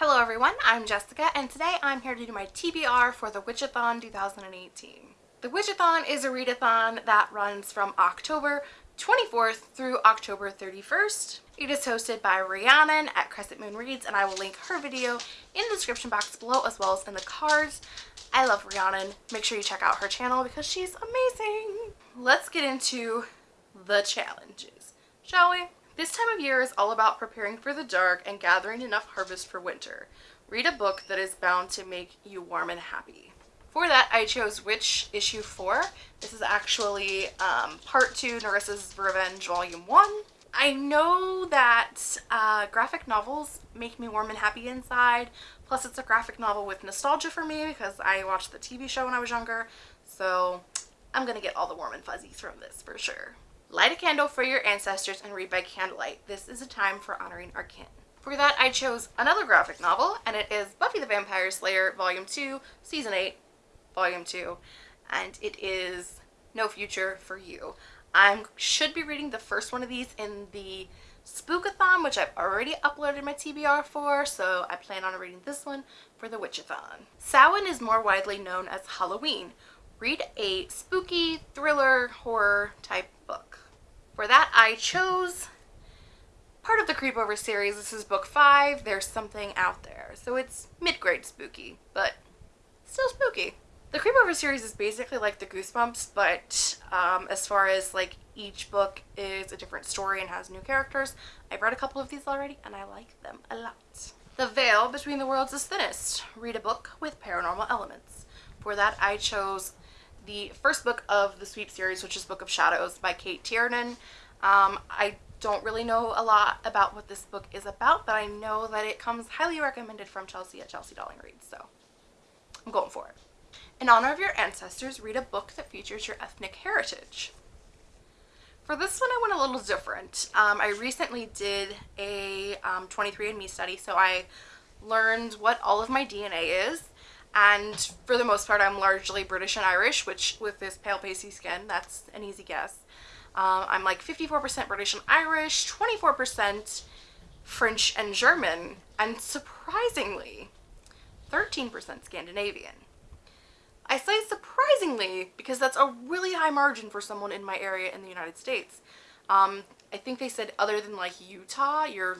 Hello everyone, I'm Jessica and today I'm here to do my TBR for the Witchathon 2018. The Witchathon is a readathon that runs from October 24th through October 31st. It is hosted by Rhiannon at Crescent Moon Reads and I will link her video in the description box below as well as in the cards. I love Rhiannon. Make sure you check out her channel because she's amazing. Let's get into the challenges, shall we? This time of year is all about preparing for the dark and gathering enough harvest for winter. Read a book that is bound to make you warm and happy. For that, I chose Witch Issue 4. This is actually um, Part 2, Nerissa's Revenge Volume 1. I know that uh, graphic novels make me warm and happy inside. Plus, it's a graphic novel with nostalgia for me because I watched the TV show when I was younger. So, I'm to get all the warm and fuzzies from this for sure. Light a candle for your ancestors and read by candlelight. This is a time for honoring our kin. For that, I chose another graphic novel, and it is Buffy the Vampire Slayer Volume 2, Season 8, Volume 2, and it is No Future for You. I should be reading the first one of these in the Spookathon, which I've already uploaded my TBR for, so I plan on reading this one for the Witchathon. Samhain is more widely known as Halloween. Read a spooky, thriller, horror type I chose part of the Creepover series. This is book five. There's something out there. So it's mid-grade spooky, but still spooky. The Creepover series is basically like the Goosebumps, but um, as far as like each book is a different story and has new characters, I've read a couple of these already and I like them a lot. The Veil Between the Worlds is Thinnest. Read a book with paranormal elements. For that, I chose the first book of the Sweep series, which is Book of Shadows by Cate Tiernan. Um, I don't really know a lot about what this book is about, but I know that it comes highly recommended from Chelsea at Chelsea Darling Reads, so I'm going for it. In honor of your ancestors, read a book that features your ethnic heritage. For this one, I went a little different. Um, I recently did a um, 23andMe study, so I learned what all of my DNA is and for the most part I'm largely British and Irish which with this pale pasty skin that's an easy guess. Um, I'm like 54% British and Irish, 24% French and German, and surprisingly 13% Scandinavian. I say surprisingly because that's a really high margin for someone in my area in the United States. Um, I think they said other than like Utah, you're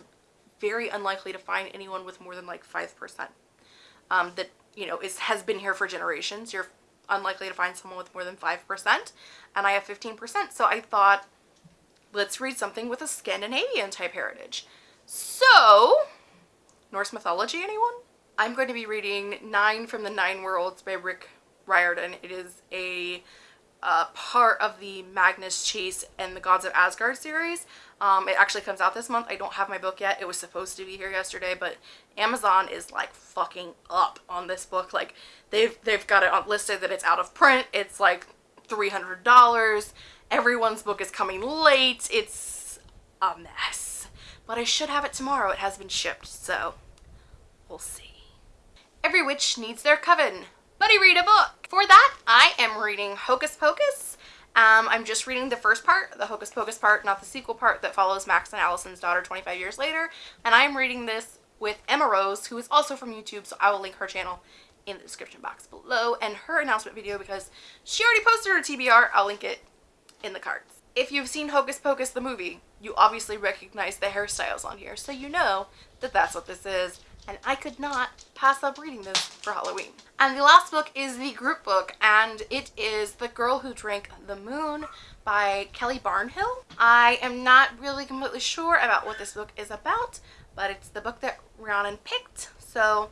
very unlikely to find anyone with more than like 5% um, that you know, is has been here for generations. You're unlikely to find someone with more than 5%, and I have 15%. So I thought, let's read something with a Scandinavian type heritage. So, Norse mythology, anyone? I'm going to be reading Nine from the Nine Worlds by Rick Riordan. It is a uh, part of the Magnus Chase and the Gods of Asgard series. Um, it actually comes out this month. I don't have my book yet. It was supposed to be here yesterday, but Amazon is like fucking up on this book. Like they've they've got it listed that it's out of print. It's like $300. Everyone's book is coming late. It's a mess. But I should have it tomorrow. It has been shipped, so we'll see. Every witch needs their coven. Buddy read a book. For that, I am reading Hocus Pocus um, I'm just reading the first part, the Hocus Pocus part, not the sequel part that follows Max and Allison's daughter 25 years later. And I'm reading this with Emma Rose, who is also from YouTube, so I will link her channel in the description box below and her announcement video because she already posted her TBR. I'll link it in the cards. If you've seen Hocus Pocus the movie, you obviously recognize the hairstyles on here, so you know that that's what this is and I could not pass up reading this for Halloween. And the last book is the group book and it is The Girl Who Drank the Moon by Kelly Barnhill. I am not really completely sure about what this book is about, but it's the book that Rhiannon picked, so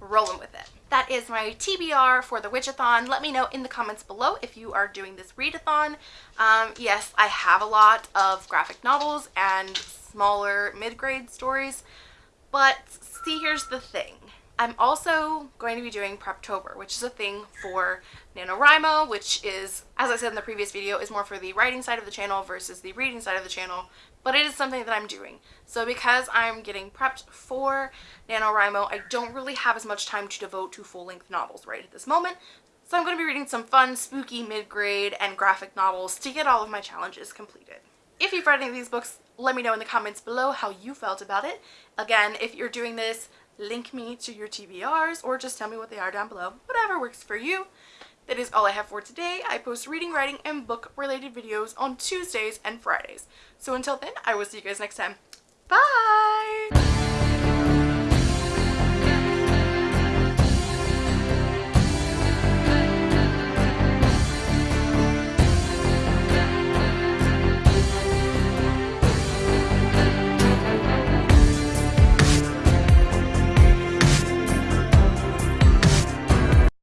rolling with it. That is my TBR for the Witchathon. Let me know in the comments below if you are doing this readathon. Um, yes, I have a lot of graphic novels and smaller mid-grade stories, but see, here's the thing. I'm also going to be doing Preptober, which is a thing for NaNoWriMo, which is, as I said in the previous video, is more for the writing side of the channel versus the reading side of the channel, but it is something that I'm doing. So because I'm getting prepped for NaNoWriMo, I don't really have as much time to devote to full-length novels right at this moment, so I'm going to be reading some fun, spooky, mid-grade, and graphic novels to get all of my challenges completed. If you've read any of these books, let me know in the comments below how you felt about it. Again, if you're doing this, link me to your TBRs or just tell me what they are down below. Whatever works for you. That is all I have for today. I post reading, writing, and book related videos on Tuesdays and Fridays. So until then, I will see you guys next time. Bye!